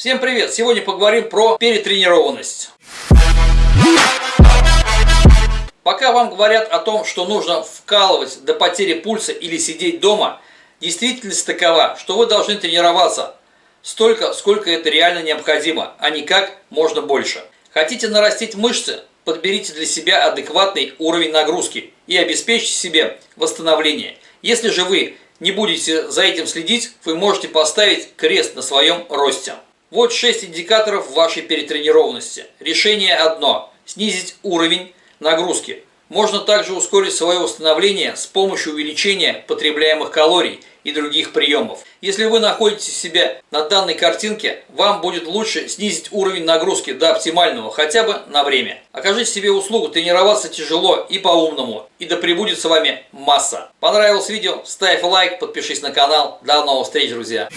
Всем привет! Сегодня поговорим про перетренированность. Пока вам говорят о том, что нужно вкалывать до потери пульса или сидеть дома, действительность такова, что вы должны тренироваться столько, сколько это реально необходимо, а не как можно больше. Хотите нарастить мышцы? Подберите для себя адекватный уровень нагрузки и обеспечьте себе восстановление. Если же вы не будете за этим следить, вы можете поставить крест на своем росте. Вот 6 индикаторов вашей перетренированности. Решение одно – снизить уровень нагрузки. Можно также ускорить свое восстановление с помощью увеличения потребляемых калорий и других приемов. Если вы находите себя на данной картинке, вам будет лучше снизить уровень нагрузки до оптимального хотя бы на время. Окажите себе услугу тренироваться тяжело и по-умному, и да пребудет с вами масса. Понравилось видео? Ставь лайк, подпишись на канал. До новых встреч, друзья!